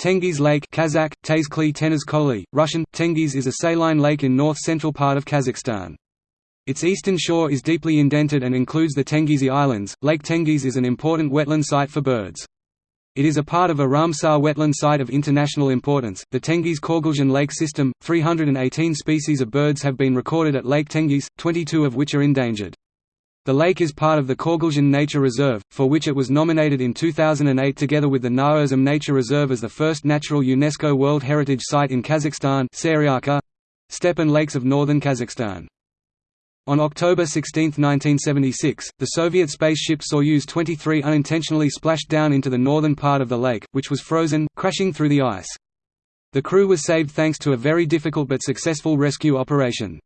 Tengiz Lake Kazakh, Tezkli Tenizkoli, Russian, Tengiz is a saline lake in north-central part of Kazakhstan. Its eastern shore is deeply indented and includes the Tengizi Islands. Lake Tengiz is an important wetland site for birds. It is a part of a Ramsar wetland site of international importance, the Tengiz-Korgalzhyn Lake System. 318 species of birds have been recorded at Lake Tengiz, 22 of which are endangered. The lake is part of the Korgalzhyn Nature Reserve, for which it was nominated in 2008 together with the Naurzum Nature Reserve as the first natural UNESCO World Heritage Site in Kazakhstan steppe and lakes of northern Kazakhstan. On October 16, 1976, the Soviet spaceship Soyuz 23 unintentionally splashed down into the northern part of the lake, which was frozen, crashing through the ice. The crew was saved thanks to a very difficult but successful rescue operation.